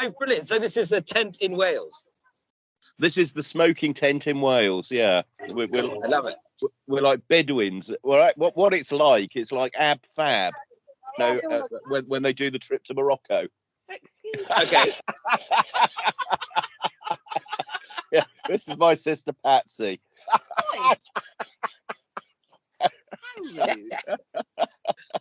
Oh, brilliant! So this is the tent in Wales. This is the smoking tent in Wales. Yeah, we're, we're, I love it. we're like Bedouins. Well, right, what what it's like? It's like ab fab. No, uh, when when they do the trip to Morocco. Okay. Yeah, this is my sister Patsy.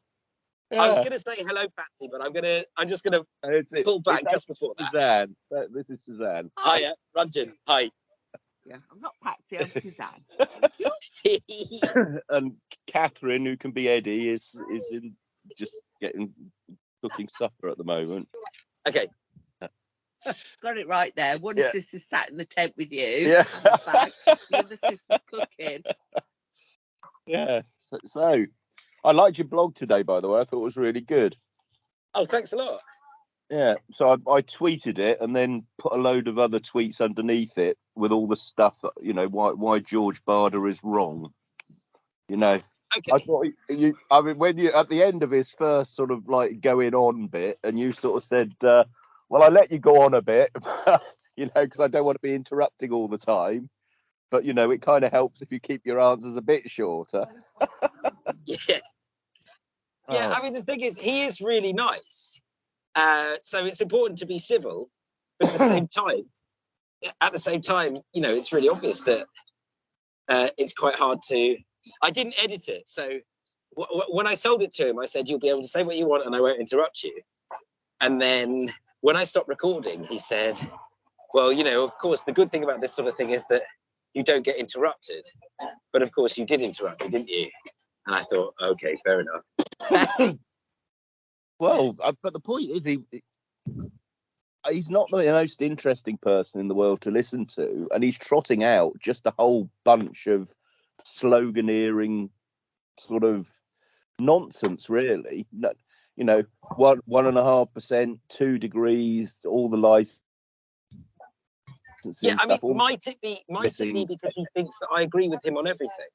me. How rude. I was going to say hello, Patsy, but I'm gonna. I'm just gonna it's, it, pull back just before that. Suzanne. So this is Suzanne. Hiya, uh, Ranjan. Hi. Yeah, I'm not Patsy, I'm Suzanne. and Catherine, who can be Eddie, is is in just getting cooking supper at the moment. okay. Got it right there. One Yeah. sister sat in the tent with you. Yeah. on the back, The other sister cooking. Yeah. So, so I liked your blog today, by the way. I thought it was really good. Oh, thanks a lot. Yeah. So I, I tweeted it and then put a load of other tweets underneath it with all the stuff that you know why why George Barda is wrong. You know, Okay. I thought you- you. I mean, when you at the end of his first sort of like going on bit, and you sort of said, uh, "Well, I let you go on a bit, you know, because I don't want to be interrupting all the time." But you know, it kind of helps if you keep your answers a bit shorter. Yeah. Yeah. Oh. I mean, the thing is, he is really nice. Uh, so it's important to be civil, but at the same time, at the same time, you know, it's really obvious that uh, it's quite hard to. I didn't edit it, so when I sold it to him, I said you'll be able to say what you want and I won't interrupt you. And then when I stopped recording, he said, "Well, you know, of course, the good thing about this sort of thing is that you don't get interrupted. But of course, you did interrupt me, didn't you?" And I thought, okay, fair enough. Well, but the point is, he he- he's not the most interesting person in the world to listen to, and he's trotting out just a whole bunch of sloganeering sort of nonsense, really. No, you know, one one and a half percent, two degrees, all the lies. Yeah, I mean, might it be might it be because he thinks that I agree with him on everything?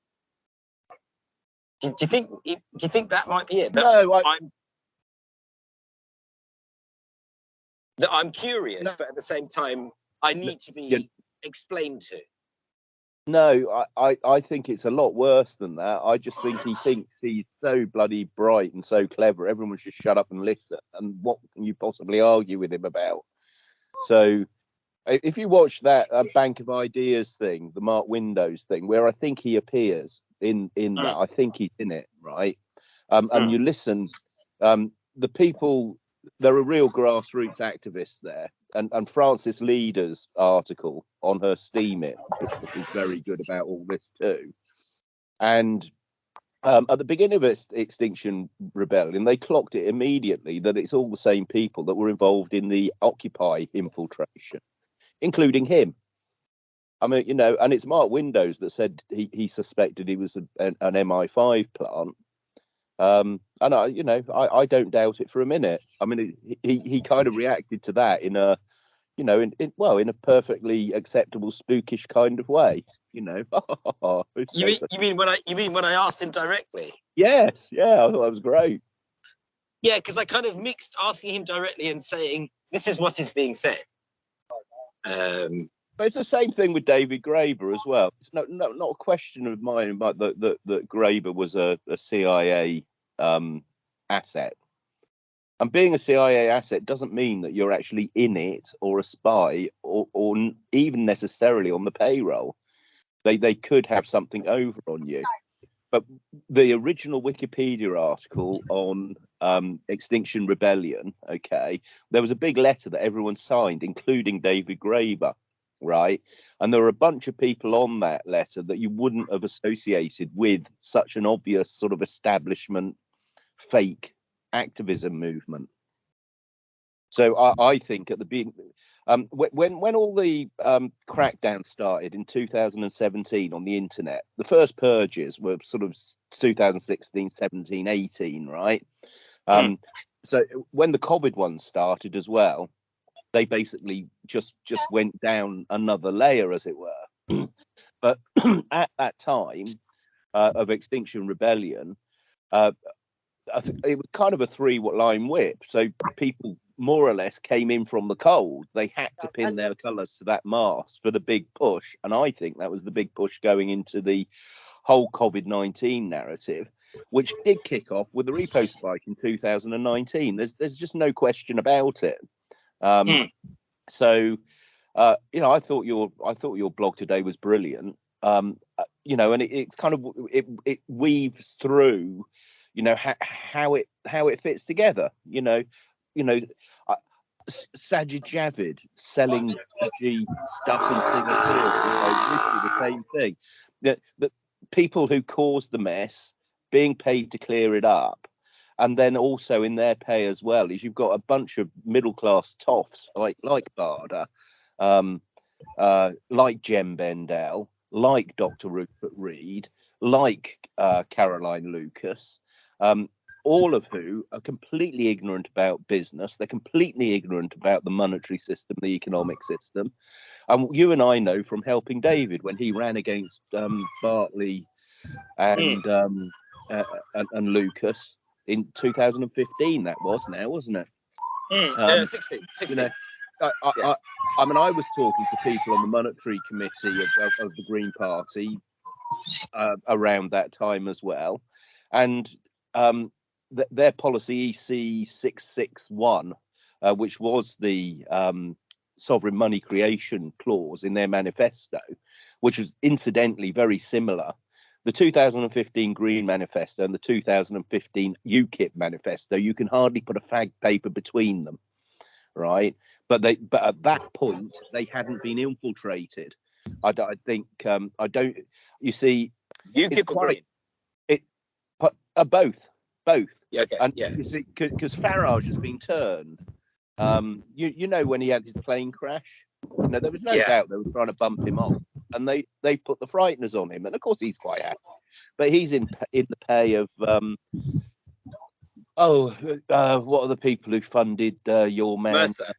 Do, do you think do you think that might be it? That no, I, I'm that I'm curious, No. but at the same time, I need to be yeah. explained to. No, I, I, I think it's a lot worse than that. I just think he thinks he's so bloody bright and so clever. Everyone should shut up and listen. And what can you possibly argue with him about? So, if you watch that uh, Bank of Ideas thing, the Mark Windows thing, where I think he appears in in that, I think he's in it, right? Um, and Mm. you listen, um, the people, there are real grassroots activists there and, and Frances Leader's article on her Steemit is very good about all this too. And um, at the beginning of Ex- Extinction Rebellion, they clocked it immediately that it's all the same people that were involved in the Occupy infiltration, including him. I mean, you know, and it's Mark Windows that said he, he suspected he was a, an, an MI5 plant. Um, and I, you know, I, I don't doubt it for a minute. I mean, he, he, he kind of reacted to that in a, you know, in, in well, in a perfectly acceptable, spookish kind of way. You know, You mean you mean when I you mean when I asked him directly? yes, yeah, I thought that was great. Yeah, because I kind of mixed asking him directly and saying this is what is being said. Um, But it's the same thing with David Graeber as well. It's no, no, not a question of mine about that that that Graeber was a, a CIA um, asset. And being a CIA asset doesn't mean that you're actually in it or a spy or, or even necessarily on the payroll. They they could have something over on you. But the original Wikipedia article on um, Extinction Rebellion, okay, there was a big letter that everyone signed, including David Graeber right? And there were a bunch of people on that letter that you wouldn't have associated with such an obvious sort of establishment fake activism movement. So I, I think at the beginning, um, when when all the um, crackdown started in 2017 on the internet, the first purges were sort of s- 2016, 17, 18, right? Um, So when the COVID one started as well, they basically just just went down another layer, as it were. but at that time uh, of Extinction Rebellion, uh, I think it was kind of a three line whip. So people more or less came in from the cold. They had to pin their colours to that mast for the big push, and I think that was the big push going into the whole COVID nineteen narrative, which did kick off with the repo spike in 2019. There's there's just no question about it. Um, Hmm. So, uh, you know, I thought your I thought your blog today was brilliant. Um, uh, you know, and it, it's kind of it it weaves through, you know, how how it how it fits together. You know, you know, uh, Sajid Javid selling G stuff in Singapore, you the same thing. That that people who caused the mess being paid to clear it up. And then also in their pay as well is you've got a bunch of middle class toffs like like Barda, um, uh, like Jem Bendell, like Dr. Rupert Read, like uh, Caroline Lucas, um, all of who are completely ignorant about business. They're completely ignorant about the monetary system, the economic system. And you and I know from helping David when he ran against um, Bartley and, um, uh, and and Lucas in 2015. That was now, wasn't it? Mm, Um, uh, 16, you know, I, I, Yeah. I, I mean, I was talking to people on the monetary committee of, of, of the Green Party uh, around that time as well, and um, th- their policy EC six six one, uh, which was the um, sovereign money creation clause in their manifesto, which was incidentally very similar. The 2015 Green Manifesto and the 2015 UKIP Manifesto, you can hardly put a fag paper between them, right? But they, but at that point, they hadn't been infiltrated. I think um, I don't. You see, UKIP or quite- Green? but, uh, both, both. Yeah, okay. And yeah. because Farage has been turned. Um, you you know when he had his plane crash, know, there was no Yeah. doubt they were trying to bump him off, and they they put the frighteners on him, and of course he's quite happy, but he's in in the pay of um. Oh, uh, what are the people who funded uh, your man? Mercer.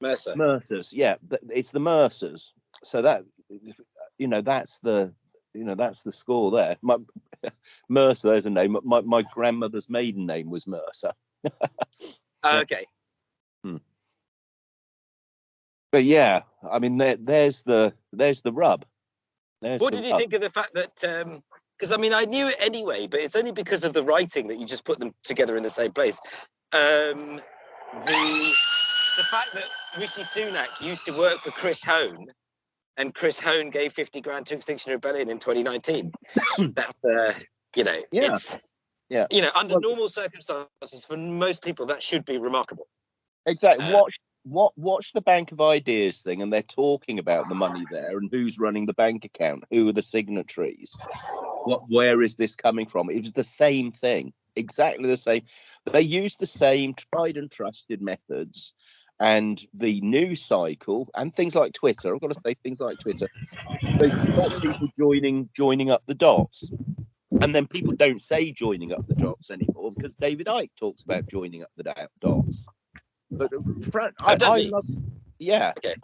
Mercer. Mercers, yeah, th- it's the Mercers. So that you know, that's the you know that's the score there. My, Mercer, there's a name. My my grandmother's maiden name was Mercer. Okay. But yeah, I mean, there, there's the there's the rub. There's What the did you rub. think of the fact that? Um because I mean, I knew it anyway, but it's only because of the writing that you just put them together in the same place. Um, the the fact that Rishi Sunak used to work for Chris Hohn, and Chris Hohn gave fifty grand to Extinction Rebellion in 2019. That's uh, you know, Yeah. it's Yeah. you know, under Well- normal circumstances, for most people, that should be remarkable. Exactly. Uh, Watch what watch the Bank of Ideas thing, and they're talking about the money there and who's running the bank account, who are the signatories, what where is this coming from? It was the same thing, exactly the same. They used the same tried and trusted methods, and the news cycle and things like Twitter. I've got to say things like Twitter. They stop people joining joining up the dots. And then people don't say joining up the dots anymore because David Icke talks about joining up the dots. But uh, Fran, Oh, I, I love, yeah. Okay.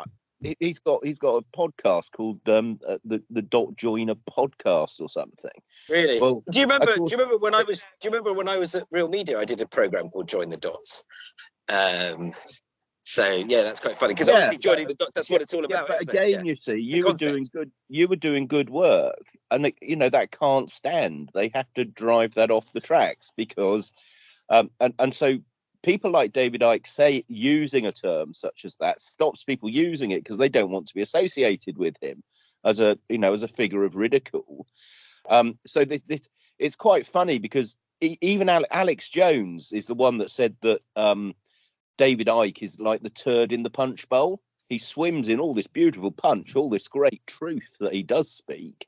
He- He's got he's got a podcast called um uh, the the Dot Joiner podcast or something. Really? Well, do you remember? course- Do you remember when I was? Do you remember when I was at Real Media? I did a program called Join the Dots. Um, so yeah, that's quite funny because Yeah, obviously but- joining the dots. That's what it's all yeah, about. but isn't it? again, Yeah. you see, you were doing good. You were doing good work, and it, you know that can't stand. They have to drive that off the tracks because, um, and and so people like David Icke say using a term such as that stops people using it because they don't want to be associated with him as a you know as a figure of ridicule. Um, so this, this it's quite funny because e- even Ale- Alex Jones is the one that said that um, David Icke is like the turd in the punch bowl. He swims in all this beautiful punch, all this great truth that he does speak,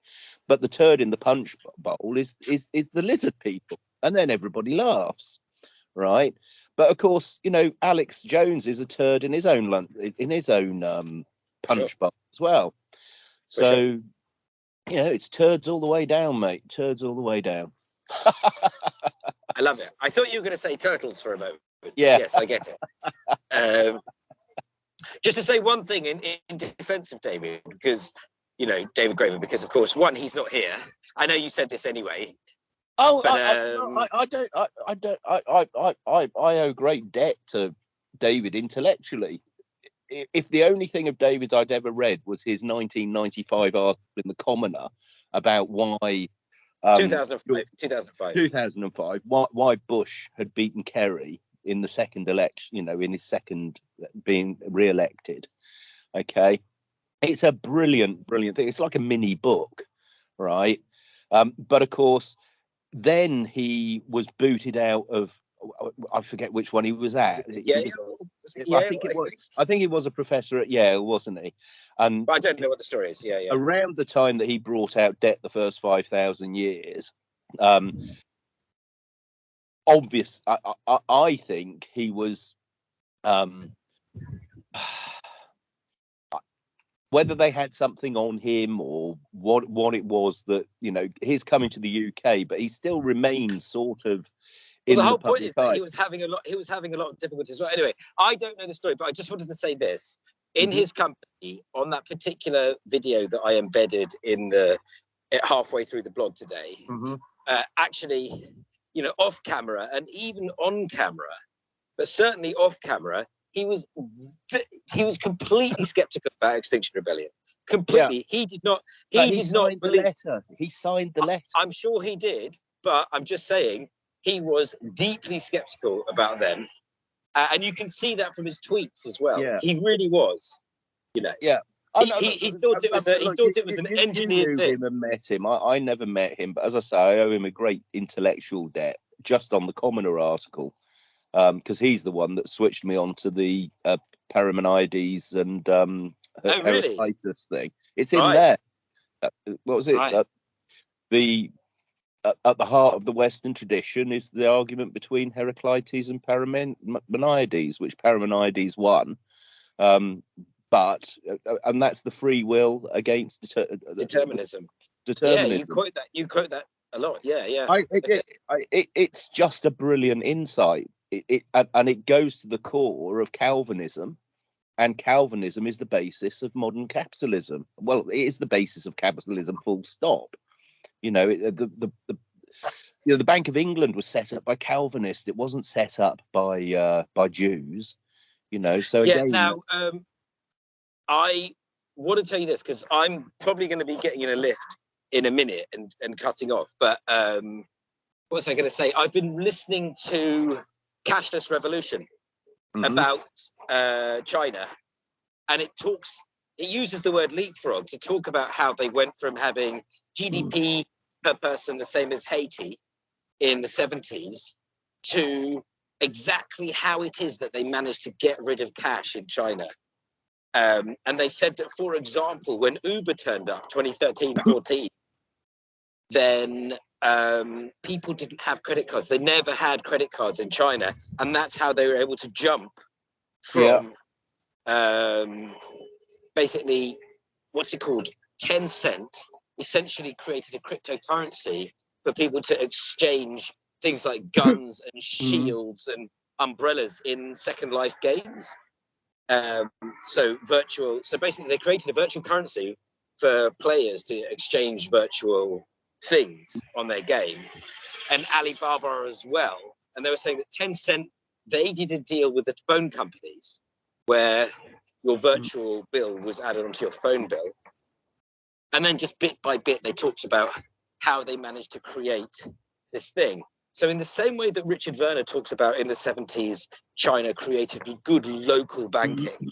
but the turd in the punch bowl is is is the lizard people, and then everybody laughs, right? But of course, you know, Alex Jones is a turd in his own lun- in his own um, punch bowl as well. For So, sure. you know, it's turds all the way down, mate. Turds all the way down. I love it. I thought you were going to say turtles for a moment. Yeah. Yes, I get it. Um, just to say one thing in, in defense of David, because you know David Graeber, because of course, one, he's not here. I know you said this anyway. Oh, But, I, I- um, I, I don't, I, I don't, I, I, I, I, I owe great debt to David intellectually. If the only thing of David's I'd ever read was his 1995 article in the Commoner about why um, 2005. 2005. 2005 why, why Bush had beaten Kerry in the second election, you know, in his second uh, being re-elected. Okay, it's a brilliant, brilliant thing. It's like a mini book, right? Um, but of course, then he was booted out of. I forget which one he was at. Yeah, was- Was it I think it was- I think he was a professor at Yale, wasn't he? And But I don't know what the story is. Yeah, yeah. around the time that he brought out Debt the First 5,000 Years, um, obvious, I, I, I think he was, um, whether they had something on him or what, what it was that, you know, he's coming to the UK, but he still remains sort of Well, the the whole point is that he was having a lot. He was having a lot of difficulties. Well, anyway, I don't know the story, but I just wanted to say this: in Mhm. his company, on that particular video that I embedded in the halfway through the blog today, Mhm. uh, actually, you know, off camera and even on camera, but certainly off camera, he was he was completely skeptical about Extinction Rebellion. Completely, he did not. He But did not believe. letter. He signed the letter. I'm sure he did, but I'm just saying he was deeply skeptical about them, uh, and you can see that from his tweets as well. Yeah. He really was. You know, Oh, He- no, he- he thought it was a- he thought it was an engineered thing. him and met him. I, I never met him, but as I say, I owe him a great intellectual debt just on the Commoner article, because he's the one that switched me on to the uh, Parmenides and um, Oh, really? Heraclitus thing. It's in Right. there. Uh, what was it? Right. Uh, the at, at the heart of the Western tradition is the argument between Heraclitus and Parmenides, which Parmenides won. Um, but uh, uh, and that's the free will against deter- uh, the- determinism. Yeah, you quote that. You quote that a lot. Yeah, yeah. I, it, it, I, it, it's just a brilliant insight. It, it and, it goes to the core of Calvinism, and Calvinism is the basis of modern capitalism. Well, it is the basis of capitalism. Full stop. You know, it, the, the the you know the Bank of England was set up by Calvinists. It wasn't set up by uh, by Jews. You know, so yeah. again, Now, um, I want to tell you this because I'm probably going to be getting in a lift in a minute and and cutting off. But um, what was I going to say? I've been listening to Cashless Revolution. mhm, about uh, China, and it talks. It uses the word leapfrog to talk about how they went from having GDP per person the same as Haiti in the 70s to exactly how it is that they managed to get rid of cash in China. Um, and they said that, for example, when Uber turned up 2013 14, then um, people didn't have credit cards. They never had credit cards in China. And that's how they were able to jump Yeah. from um, basically, what's it called? Tencent essentially created a cryptocurrency for people to exchange things like guns and shields and umbrellas in Second Life games. Um, so virtual. So basically, they created a virtual currency for players to exchange virtual things on their game, and Alibaba as well. And they were saying that Tencent they did a deal with the phone companies where your virtual bill was added onto your phone bill, and then just bit by bit they talked about how they managed to create this thing. So in the same way that Richard Werner talks about in the 70s, China created good local banking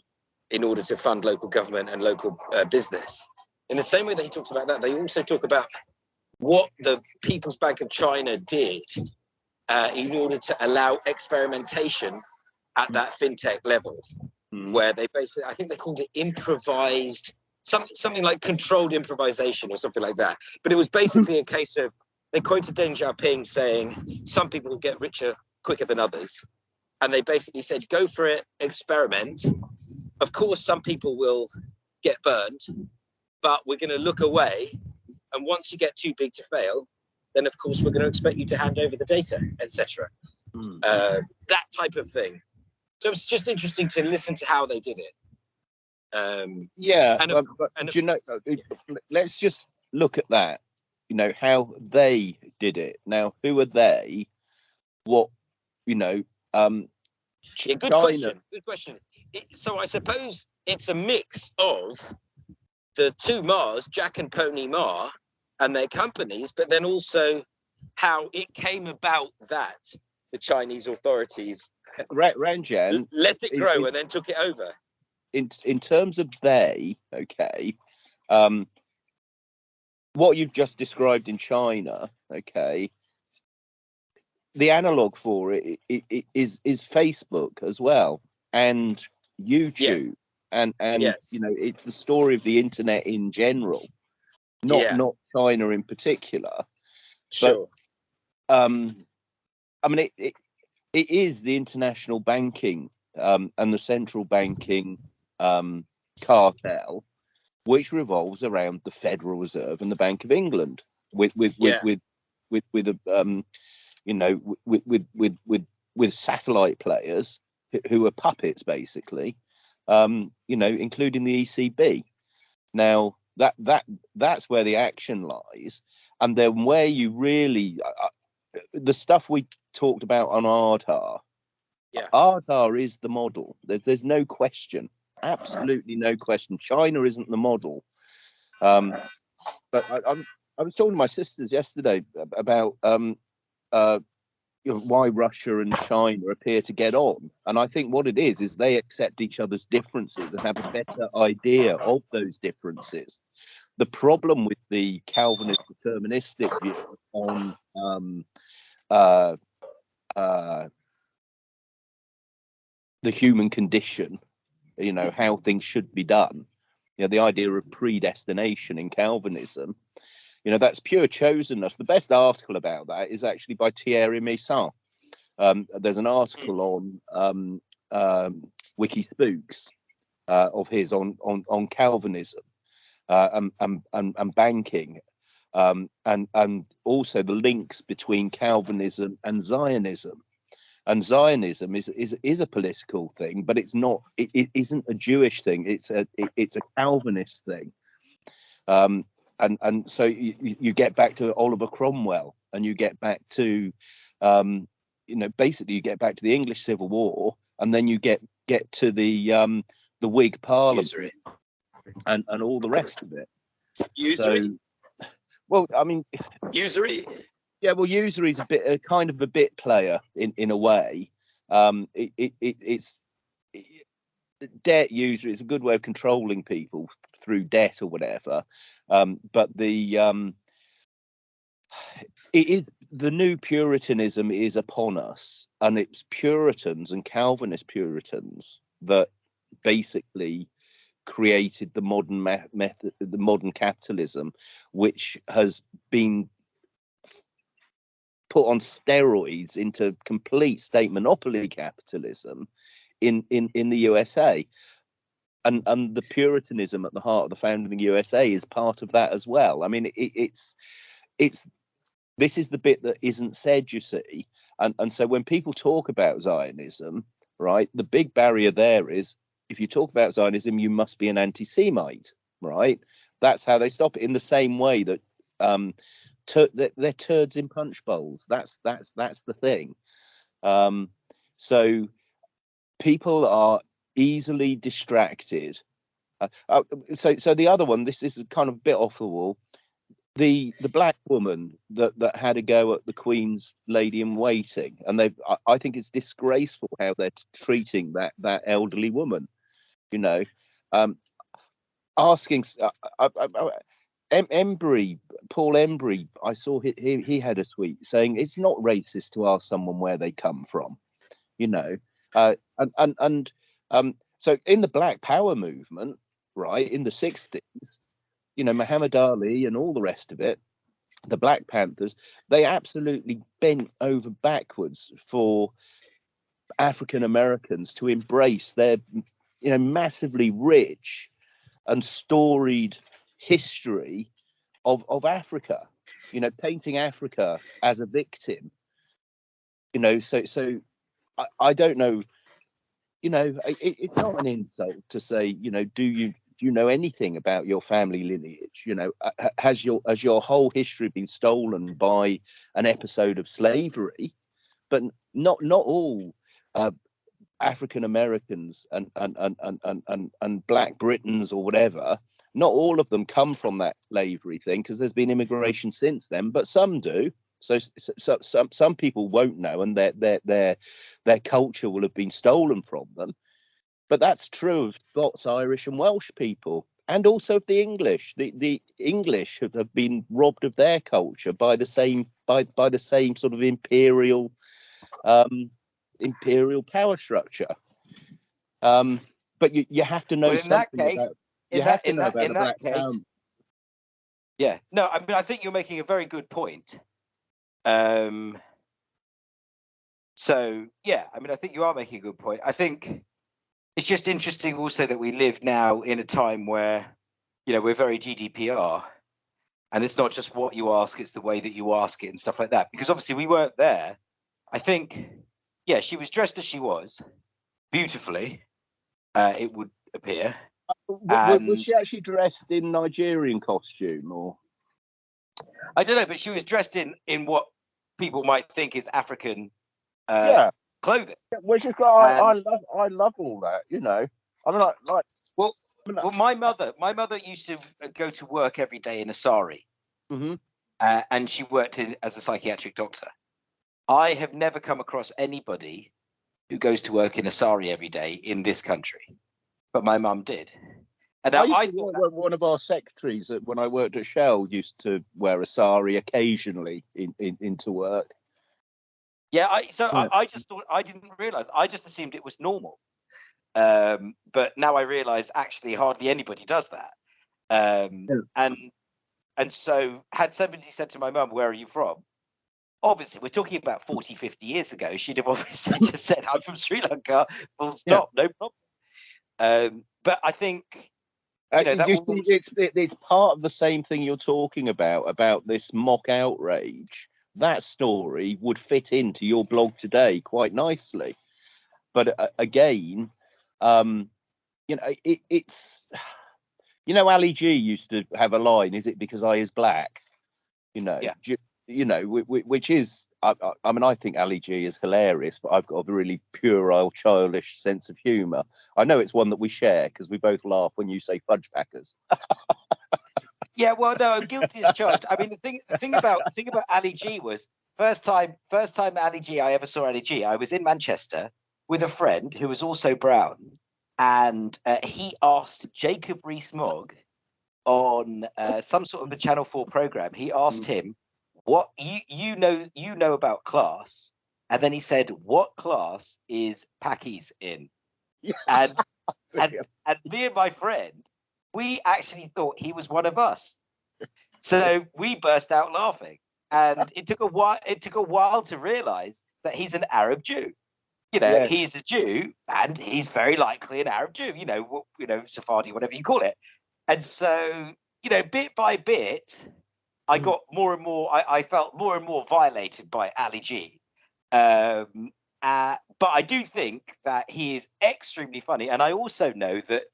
in order to fund local government and local uh, business. In the same way that he talks about that, they also talk about what the People's Bank of China did uh, in order to allow experimentation at that fintech level, mhm. where they basically, I think they called it improvised, some, something like controlled improvisation or something like that. But it was basically a case of, they quoted Deng Xiaoping saying, some people will get richer quicker than others. And they basically said, go for it, experiment. Of course, some people will get burned, but we're going to look away. And once you get too big to fail, then of course we're going to expect you to hand over the data, etc. Mm. Uh, that type of thing. So it's just interesting to listen to how they did it. Um, Yeah, And um, but and you know? uh, it- Let's just look at that. You know how they did it. Now, who are they? What you know? Um, Yeah, good China, question. Good question. It, so I suppose it's a mix of the two Mars, Jack and Pony Ma, and their companies, but then also how it came about that the Chinese authorities Ranjan, let it grow it- and then took it over. in in terms of they, okay, um, what you've just described in China, okay, the analog for it, is is Facebook as well and YouTube and and Yes. you know it's the story of the internet in general, not Yeah. not China in particular. Sure. um, I mean, it, it it is the international banking um, and the central banking um, cartel, which revolves around the Federal Reserve and the Bank of England, with with with Yeah. with with with a um, you know with with with with with satellite players who, who are puppets basically, um, you know, including the ECB. Now that that that's where the action lies, and then where you really uh, uh, the stuff we talked about on Ardar. Yeah. Ardar is the model. There's there's no question, absolutely no question. China isn't the model. Um, but I, I'm I was talking to my sisters yesterday about um, uh, why Russia and China appear to get on, and I think what it is is they accept each other's differences and have a better idea of those differences. The problem with the Calvinist deterministic view on um, uh, uh, the human condition, you know, how things should be done, you know, the idea of predestination in Calvinism, you know, that's pure chosenness. The best article about that is actually by Thierry Meyssan. Um, there's an article on um, um, Wikispooks uh, of his on on on Calvinism uh, and, and and and banking, um, and and also the links between Calvinism and Zionism. And Zionism is is is a political thing, but it's not. It, it isn't a Jewish thing. It's a it, it's a Calvinist thing. Um, and and so you, you get back to Oliver Cromwell, and you get back to, um, you know, basically you get back to the English Civil War, and then you get get to the um, the Whig Parliament Usury. and and all the rest of it. Usury. So, well, I mean, Usury. yeah, well, usury is a bit a kind of a bit player in in a way. Um, it, it, it it's it, debt usury is a good way of controlling people through debt or whatever. Um, but the um, it is the new Puritanism is upon us, and it's Puritans and Calvinist Puritans that basically created the modern me- method, the modern capitalism, which has been put on steroids into complete state monopoly capitalism in in in the USA. And and the Puritanism at the heart of the founding of the USA is part of that as well. I mean, it, it's it's this is the bit that isn't said, you see. And and so when people talk about Zionism, right, the big barrier there is if you talk about Zionism, you must be an anti-Semite, right? That's how they stop it. In the same way that um, tur- they're, they're turds in punch bowls. That's that's that's the thing. Um, so people are easily distracted. Uh, uh, so so the other one, this is kind of a bit off the wall. The the black woman that that had a go at the Queen's lady in waiting, and they I, I think it's disgraceful how they're treating that that elderly woman. You know, um, asking uh, uh, uh, uh, Em- Embery, Paul Embery, I saw he, he he had a tweet saying it's not racist to ask someone where they come from, you know, uh, and and and um, so in the Black Power movement, right in the sixties, you know, Muhammad Ali and all the rest of it, the Black Panthers, they absolutely bent over backwards for African Americans to embrace their, you know, massively rich and storied history of of Africa. You know, painting Africa as a victim. You know, so so I, I don't know. You know, it, it's not an insult to say, you know, do you do you know anything about your family lineage? You know, uh, has your has your whole history been stolen by an episode of slavery? But not not all uh, African Americans and and, and and and and and Black Britons or whatever, not all of them come from that slavery thing because there's been immigration since then, but some do. So, so, so some some people won't know, and their their their their culture will have been stolen from them. But that's true of Scots, Irish, and Welsh people, and also of the English. The the English have, have been robbed of their culture by the same by by the same sort of imperial um, imperial power structure. Um, but you, you have to know Well, in that case- about In that- in that- in that case-. Yeah, no, I mean, I think you're making a very good point. Um, so yeah, I mean, I think you are making a good point. I think it's just interesting also that we live now in a time where, you know, we're very GDPR, and it's not just what you ask; it's the way that you ask it and stuff like that. Because obviously we weren't there. I think, yeah, she was dressed as she was, beautifully. Uh, it would appear. W- was and- she actually dressed in Nigerian costume or? I don't know, but she was dressed in in what people might think is African uh, yeah, clothing. which is I, I love I love all that. You know, I mean, like, like Well, Well, my mother, my mother used to go to work every day in a sari, mhm. uh, and she worked in, as a psychiatric doctor. I have never come across anybody who goes to work in a sari every day in this country, but my mum did. And I I thought work- one of our secretaries at- when I worked at Shell used to wear a sari occasionally in, in into work. Yeah, I so Yeah. I, I just thought I didn't realize. I just assumed it was normal. Um, but now I realize actually hardly anybody does that. Um, Yeah. and and so had somebody said to my mum, "Where are you from?" Obviously, we're talking about 40, 50 years ago. She'd have obviously just said, "I'm from Sri Lanka." Full stop, no problem. Um, but I think Uh, know, you will- it's it's part of the same thing you're talking about about this mock outrage. That story would fit into your blog today quite nicely, but uh, again, um, you know, it, it's you know, Ali G used to have a line. Is it because I is black? You know, Yeah. ju- you know, whi- whi- which is. I, I, I mean, I think Ali G is hilarious, but I've got a really puerile, childish sense of humour. I know it's one that we share because we both laugh when you say fudge packers. Yeah, well, no, guilty as charged. I mean, the thing, the thing about the thing about Ali G was first time, first time Ali G I ever saw Ali G. I was in Manchester with a friend who was also brown, and uh, he asked Jacob Rees-Mogg on uh, some sort of a Channel Four program. He asked him, "What you you know you know about class?" And then he said, "What class is Packies in?" Yeah. And and and me and my friend, we actually thought he was one of us. So we burst out laughing, and it took a while. It took a while to realize that he's an Arab Jew. You know, Yes. he's a Jew, and he's very likely an Arab Jew. You know, you know, Sephardi, whatever you call it. And so, you know, bit by bit, I Mm. got more and more. I, I felt more and more violated by Ali G. Um, uh, but I do think that he is extremely funny, and I also know that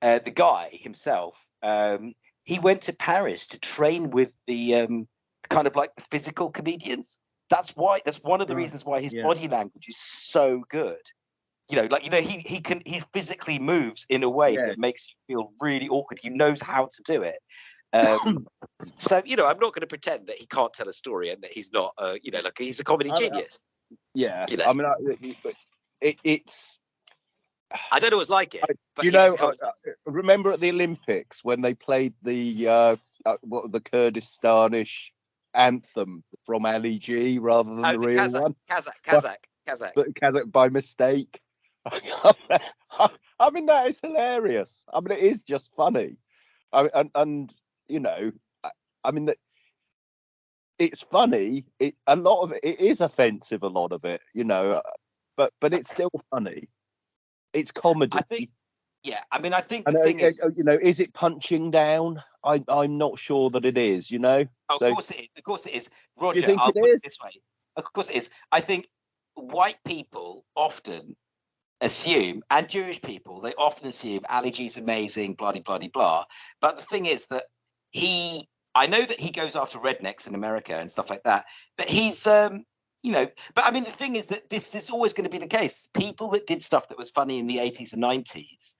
uh, the guy himself, um, he went to Paris to train with the um, kind of like physical comedians. That's why. That's one of the reasons why his yeah. body language is so good. You know, like you know, he he can he physically moves in a way Yeah. that makes you feel really awkward. He knows how to do it. Um, so you know, I'm not going to pretend that he can't tell a story and that he's not. Uh, you know, like he's a comedy I- I- genius. Yeah, You know. I mean, I, it, it- it, it's I don't always like it. I- but you know, remember at the Olympics when they played the uh, uh, what the Kurdistanish anthem from Ali G rather than Oh, the the real Kazakh, one, Kazakh, Kazakh, Kazakh. but Kazakh by mistake. I mean, that is hilarious. I mean, it is just funny. I mean, and, and you know, I, I mean, that it's funny. It a lot of it, it is offensive. A lot of it, you know, uh, but but it's still funny. It's comedy. I think, yeah. I mean, I think the uh, thing is, uh, you know, is it punching down? I I'm not sure that it is. You know, of so course it is. Of course it is. Roger, think I'll it put is? it this way. Of course it is. I think white people often assume, and Jewish people, they often assume Ali G's amazing, blah, blah, blah, blah. But the thing is that he, I know that he goes after rednecks in America and stuff like that, but he's, um, you know, but I mean, the thing is that this is always going to be the case. People that did stuff that was funny in the 80s and 90s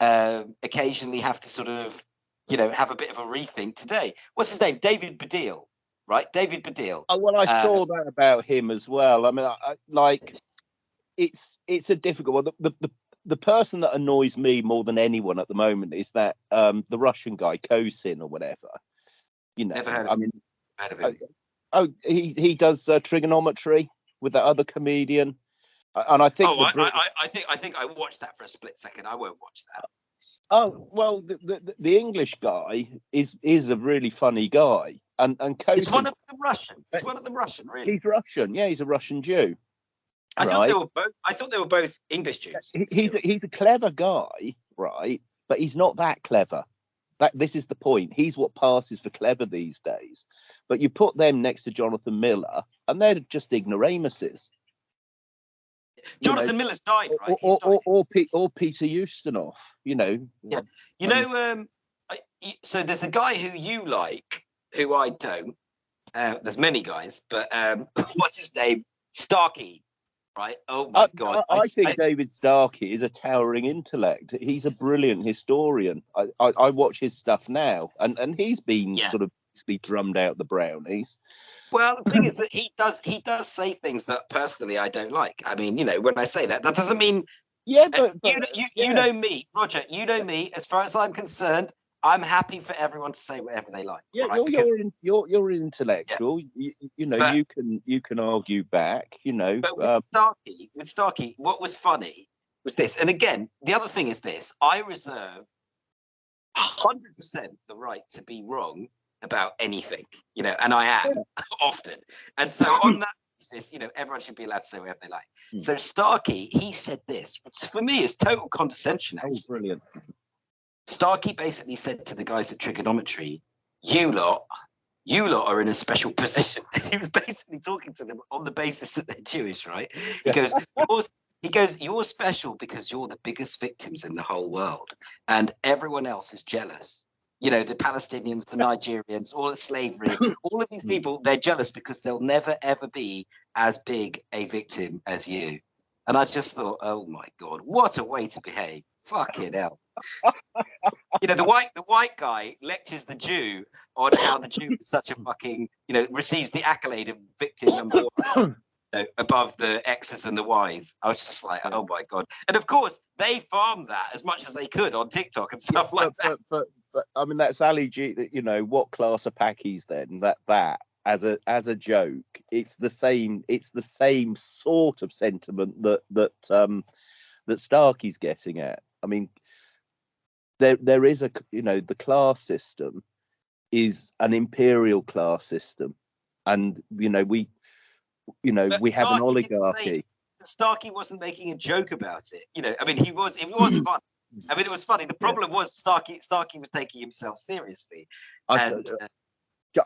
um, occasionally have to sort of, you know, have a bit of a rethink today. What's his name? David Baddiel, right? David Baddiel. Oh, well, I Uh, saw that about him as well. I mean, I, I, like, it's it's a difficult one. The, the the the person that annoys me more than anyone at the moment is that um the Russian guy Kosin or whatever. You know, Never heard I mean, Heard of Oh, him? oh, he he does uh, trigonometry with that other comedian, and I think. Oh, the I, I, I- think I think I watched that for a split second. I won't watch that. Oh well, the, the the English guy is is a really funny guy, and and Is Kosin, one of the Russian? Is one of them Russian? Really? he's Russian. Yeah, he's a Russian Jew. I thought they were both. I thought they were both English Jews. He's a, he's a clever guy, right? But he's not that clever. That this is the point. He's what passes for clever these days. But you put them next to Jonathan Miller, and they're just ignoramuses. you know, Jonathan Miller's died, Or, right? or, or, died. or, Pe- or Peter Ustinov. You know. Yeah. You know, um, I, so there's a guy who you like, who I don't. Uh, there's many guys, but um, what's his name? Starkey, right? Oh my I, god! I, I think David Starkey is a towering intellect. He's a brilliant historian. I, I, I watch his stuff now, and, and he's been Yeah. sort of basically drummed out the brownies. Well, the thing is that he does he does say things that personally I don't like. I mean, you know, when I say that, that doesn't mean Yeah, uh, but, you, you, yeah. you know me, Roger. You know me. As far as I'm concerned, I'm happy for everyone to say whatever they like. Yeah, right? you're, Because- you're, in, you're you're intellectual. You, you know, But- you can you can argue back. You know, But with um, Starkey, with Starkey, what was funny was this. And again, the other thing is this: I reserve hundred percent the right to be wrong about anything, you know, and I am often. And so on that basis, you know, everyone should be allowed to say whatever they like. Hmm. So Starkey, he said this, which for me is total condescension. oh, Actually. brilliant. Starkey basically said to the guys at trigonometry, "You lot." You lot are in a special position. he was basically talking to them on the basis that they're Jewish, right? He goes, "Yours he goes, You're special because you're the biggest victims in the whole world, and everyone else is jealous. You know, the Palestinians, the Nigerians, all the slavery, mm. all of these people, they're jealous because they'll never ever be as big a victim as you. And I just thought, oh my God, what a way to behave. Fucking hell. you know, the white the white guy lectures the Jew on how the Jew is such a fucking, you know, receives the accolade of victim number one know, above the X's and the Y's. I was just like, oh my god! And of course, they farmed that as much as they could on TikTok and stuff like but, that. but, but but I mean that's Ali G. that, You know what class of packies then? That that as a as a joke, it's the same. It's the same sort of sentiment that that um that Starkey's getting at. I mean, there there is a you know the class system is an imperial class system, and you know we you know But we have an oligarchy. Starkey wasn't making a joke about it. You know, I mean, he was. It was fun. I mean, it was funny. The problem was Starkey. Starkey was taking himself seriously. I, And uh,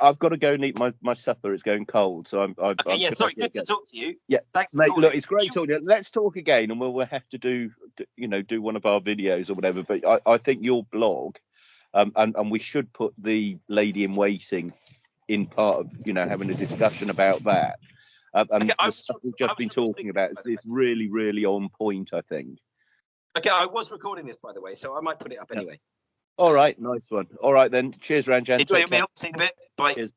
I've got to go and eat my, my supper. It's going cold, so I'm. I'm okay, I'm yeah. Sorry, good to talk to you. Yeah, thanks, Mate, look, it's great talking. Let's talk again, and we'll, we'll have to do, you know, do one of our videos or whatever. But I, I think your blog, um, and and we should put the lady in waiting in part of, you know, having a discussion about that. Um, and Okay, I the was- stuff we've just been talking about is, the really, really on point. I think. Okay, I was recording this by the way, so I might put it up anyway. All right, nice one. All right then. Cheers, Ranjan. Enjoy your meal. See you in a bit. Bye. Cheers.